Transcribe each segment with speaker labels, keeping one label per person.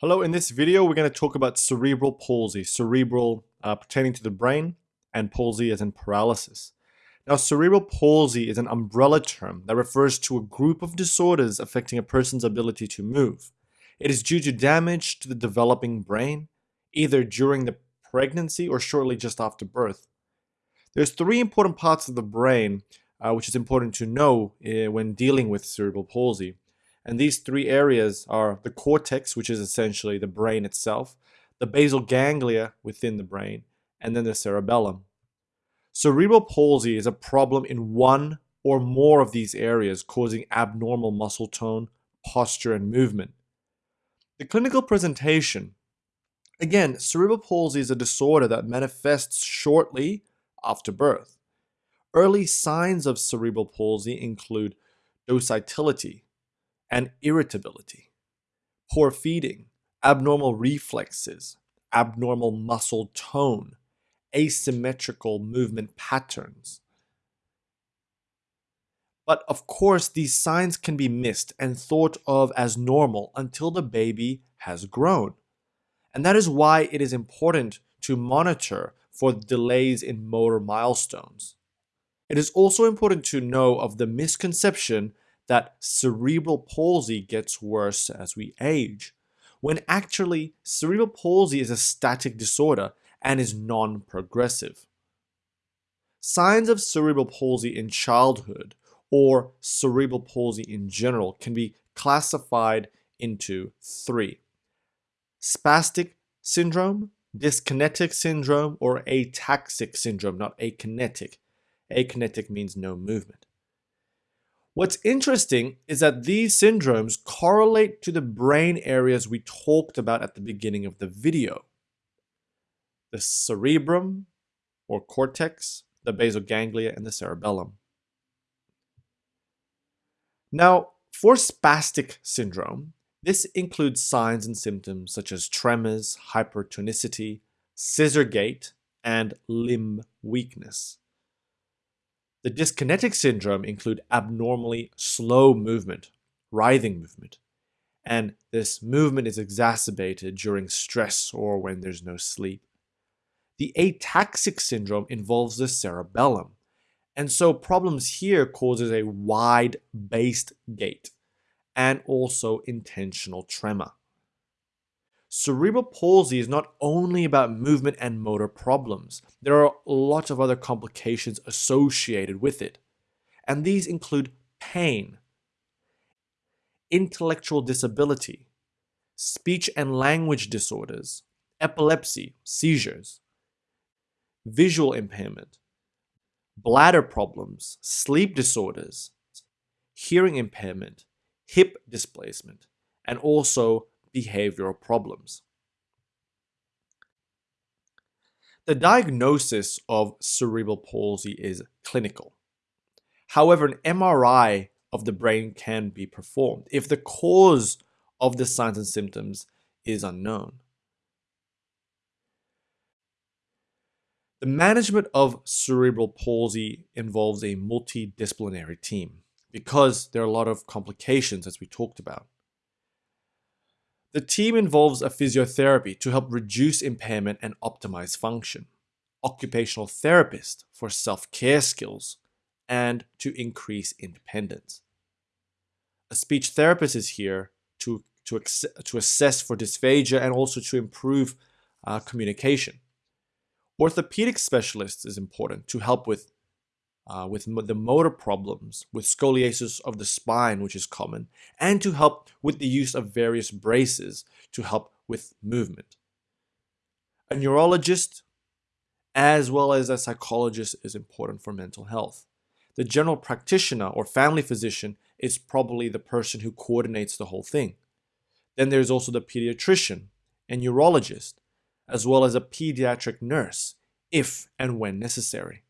Speaker 1: Hello, in this video we're going to talk about cerebral palsy, cerebral uh, pertaining to the brain and palsy as in paralysis. Now cerebral palsy is an umbrella term that refers to a group of disorders affecting a person's ability to move. It is due to damage to the developing brain, either during the pregnancy or shortly just after birth. There's three important parts of the brain uh, which is important to know uh, when dealing with cerebral palsy. And these three areas are the cortex, which is essentially the brain itself, the basal ganglia within the brain, and then the cerebellum. Cerebral palsy is a problem in one or more of these areas, causing abnormal muscle tone, posture, and movement. The clinical presentation again, cerebral palsy is a disorder that manifests shortly after birth. Early signs of cerebral palsy include docility, and irritability, poor feeding, abnormal reflexes, abnormal muscle tone, asymmetrical movement patterns. But of course, these signs can be missed and thought of as normal until the baby has grown. And that is why it is important to monitor for delays in motor milestones. It is also important to know of the misconception that cerebral palsy gets worse as we age, when actually cerebral palsy is a static disorder and is non-progressive. Signs of cerebral palsy in childhood or cerebral palsy in general can be classified into three. Spastic syndrome, dyskinetic syndrome, or ataxic syndrome, not akinetic. Akinetic means no movement. What's interesting is that these syndromes correlate to the brain areas we talked about at the beginning of the video. The cerebrum or cortex, the basal ganglia, and the cerebellum. Now, for spastic syndrome, this includes signs and symptoms such as tremors, hypertonicity, scissor gait, and limb weakness. The dyskinetic syndrome include abnormally slow movement, writhing movement, and this movement is exacerbated during stress or when there's no sleep. The ataxic syndrome involves the cerebellum, and so problems here causes a wide-based gait and also intentional tremor. Cerebral palsy is not only about movement and motor problems. There are lots of other complications associated with it. And these include pain, intellectual disability, speech and language disorders, epilepsy, seizures, visual impairment, bladder problems, sleep disorders, hearing impairment, hip displacement, and also behavioral problems. The diagnosis of cerebral palsy is clinical. However, an MRI of the brain can be performed if the cause of the signs and symptoms is unknown. The management of cerebral palsy involves a multidisciplinary team because there are a lot of complications as we talked about. The team involves a physiotherapy to help reduce impairment and optimize function, occupational therapist for self-care skills, and to increase independence. A speech therapist is here to, to, to assess for dysphagia and also to improve uh, communication. Orthopedic specialist is important to help with uh, with the motor problems, with scoliosis of the spine, which is common, and to help with the use of various braces to help with movement. A neurologist, as well as a psychologist, is important for mental health. The general practitioner or family physician is probably the person who coordinates the whole thing. Then there's also the pediatrician and neurologist, as well as a pediatric nurse, if and when necessary.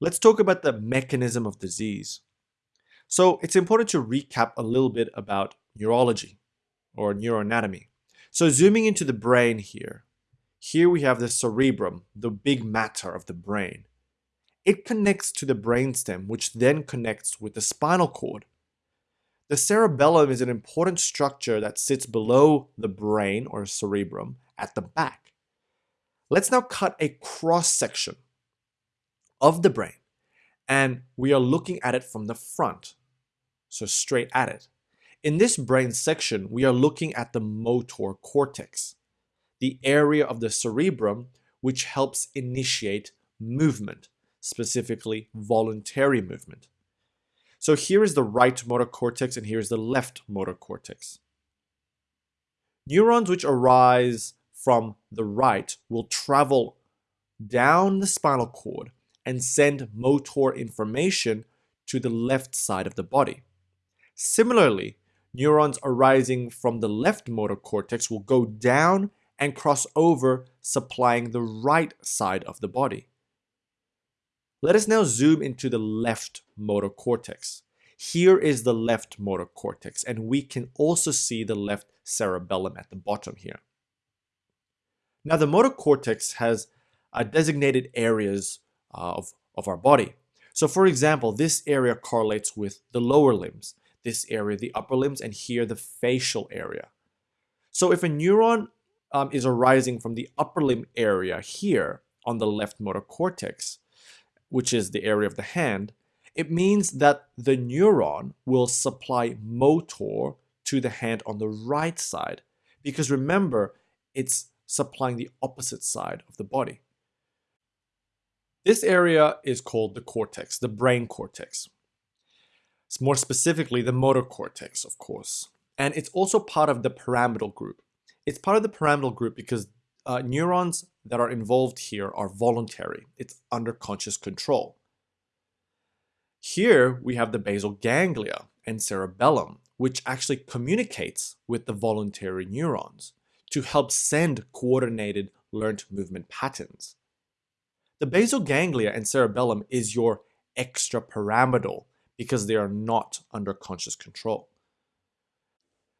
Speaker 1: Let's talk about the mechanism of disease. So it's important to recap a little bit about neurology or neuroanatomy. So zooming into the brain here, here we have the cerebrum, the big matter of the brain. It connects to the brainstem, which then connects with the spinal cord. The cerebellum is an important structure that sits below the brain or cerebrum at the back. Let's now cut a cross section of the brain and we are looking at it from the front, so straight at it. In this brain section, we are looking at the motor cortex, the area of the cerebrum which helps initiate movement, specifically voluntary movement. So here is the right motor cortex and here is the left motor cortex. Neurons which arise from the right will travel down the spinal cord and send motor information to the left side of the body. Similarly, neurons arising from the left motor cortex will go down and cross over, supplying the right side of the body. Let us now zoom into the left motor cortex. Here is the left motor cortex, and we can also see the left cerebellum at the bottom here. Now, the motor cortex has uh, designated areas of, of our body. So for example, this area correlates with the lower limbs, this area the upper limbs, and here the facial area. So if a neuron um, is arising from the upper limb area here on the left motor cortex, which is the area of the hand, it means that the neuron will supply motor to the hand on the right side. Because remember, it's supplying the opposite side of the body. This area is called the cortex, the brain cortex. It's more specifically the motor cortex, of course. And it's also part of the pyramidal group. It's part of the pyramidal group because uh, neurons that are involved here are voluntary. It's under conscious control. Here we have the basal ganglia and cerebellum, which actually communicates with the voluntary neurons to help send coordinated learned movement patterns. The basal ganglia and cerebellum is your extrapyramidal because they are not under conscious control.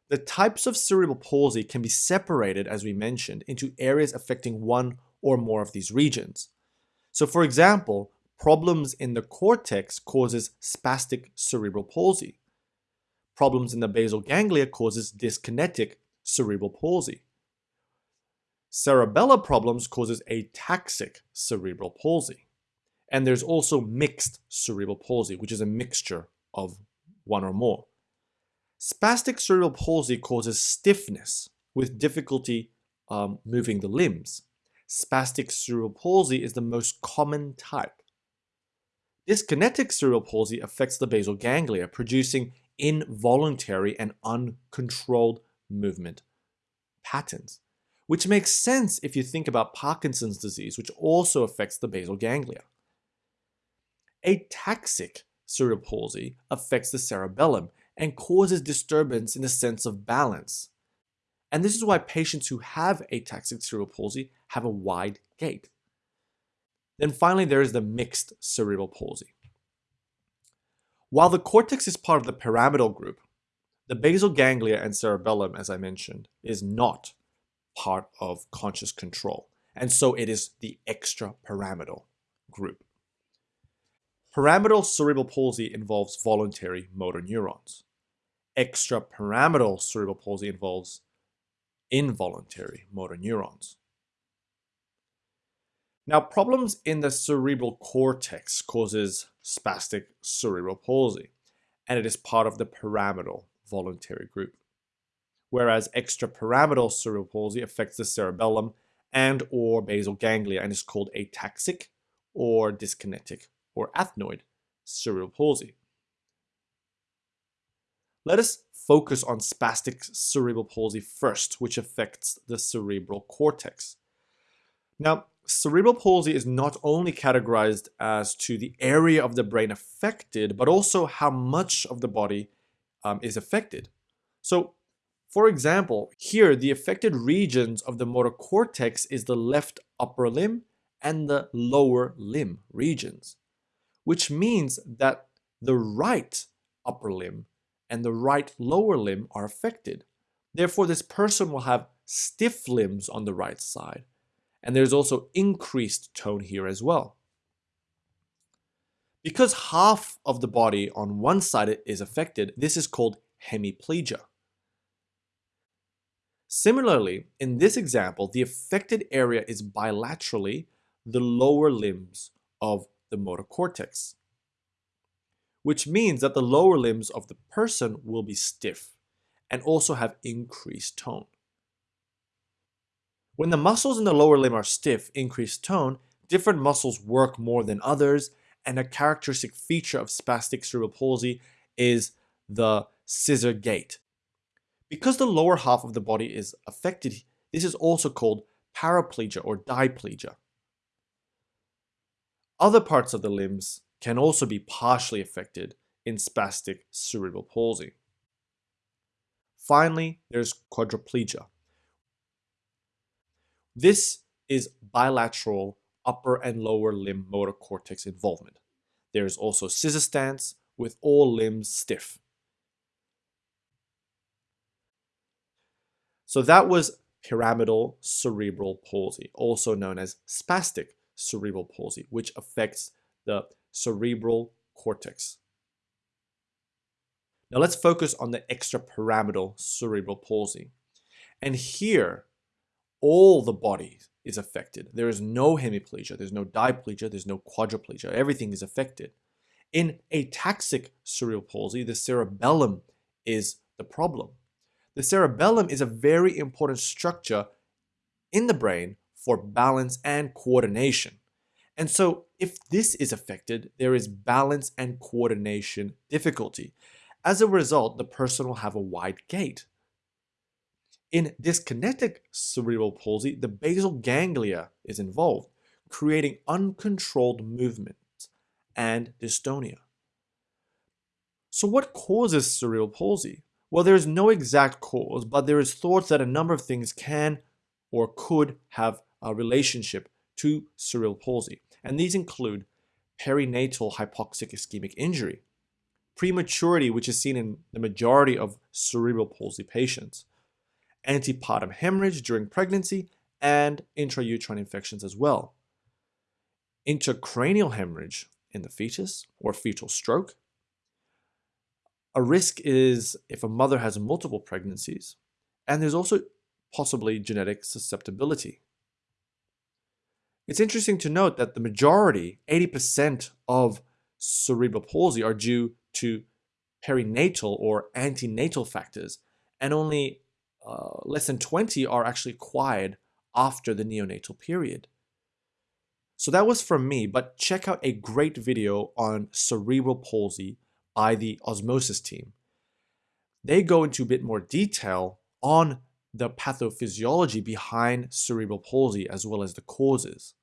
Speaker 1: The types of cerebral palsy can be separated, as we mentioned, into areas affecting one or more of these regions. So for example, problems in the cortex causes spastic cerebral palsy. Problems in the basal ganglia causes dyskinetic cerebral palsy. Cerebellar problems causes ataxic cerebral palsy. And there's also mixed cerebral palsy, which is a mixture of one or more. Spastic cerebral palsy causes stiffness with difficulty um, moving the limbs. Spastic cerebral palsy is the most common type. Dyskinetic cerebral palsy affects the basal ganglia, producing involuntary and uncontrolled movement patterns which makes sense if you think about Parkinson's disease, which also affects the basal ganglia. Ataxic cerebral palsy affects the cerebellum and causes disturbance in the sense of balance. And this is why patients who have ataxic cerebral palsy have a wide gait. Then finally, there is the mixed cerebral palsy. While the cortex is part of the pyramidal group, the basal ganglia and cerebellum, as I mentioned, is not part of conscious control. And so it is the extrapyramidal group. Pyramidal cerebral palsy involves voluntary motor neurons. Extrapyramidal cerebral palsy involves involuntary motor neurons. Now, problems in the cerebral cortex causes spastic cerebral palsy, and it is part of the pyramidal voluntary group whereas extrapyramidal cerebral palsy affects the cerebellum and or basal ganglia and is called ataxic or dyskinetic or athetoid cerebral palsy. Let us focus on spastic cerebral palsy first, which affects the cerebral cortex. Now, cerebral palsy is not only categorized as to the area of the brain affected, but also how much of the body um, is affected. So for example, here the affected regions of the motor cortex is the left upper limb and the lower limb regions, which means that the right upper limb and the right lower limb are affected. Therefore, this person will have stiff limbs on the right side, and there's also increased tone here as well. Because half of the body on one side is affected, this is called hemiplegia. Similarly, in this example, the affected area is bilaterally the lower limbs of the motor cortex, which means that the lower limbs of the person will be stiff and also have increased tone. When the muscles in the lower limb are stiff, increased tone, different muscles work more than others, and a characteristic feature of spastic cerebral palsy is the scissor gait. Because the lower half of the body is affected, this is also called paraplegia or diplegia. Other parts of the limbs can also be partially affected in spastic cerebral palsy. Finally, there's quadriplegia. This is bilateral upper and lower limb motor cortex involvement. There is also scissor stance with all limbs stiff. So that was pyramidal cerebral palsy, also known as spastic cerebral palsy, which affects the cerebral cortex. Now let's focus on the extrapyramidal cerebral palsy. And here, all the body is affected. There is no hemiplegia, there's no diplegia, there's no quadriplegia. Everything is affected. In ataxic cerebral palsy, the cerebellum is the problem. The cerebellum is a very important structure in the brain for balance and coordination. And so if this is affected, there is balance and coordination difficulty. As a result, the person will have a wide gait. In dyskinetic cerebral palsy, the basal ganglia is involved, creating uncontrolled movements and dystonia. So what causes cerebral palsy? Well, there is no exact cause, but there is thoughts that a number of things can or could have a relationship to cerebral palsy. And these include perinatal hypoxic ischemic injury, prematurity, which is seen in the majority of cerebral palsy patients, antepartum hemorrhage during pregnancy, and intrauterine infections as well. Intracranial hemorrhage in the fetus or fetal stroke. A risk is if a mother has multiple pregnancies, and there's also possibly genetic susceptibility. It's interesting to note that the majority, 80% of cerebral palsy are due to perinatal or antenatal factors, and only uh, less than 20 are actually acquired after the neonatal period. So that was from me, but check out a great video on cerebral palsy by the Osmosis team. They go into a bit more detail on the pathophysiology behind cerebral palsy as well as the causes.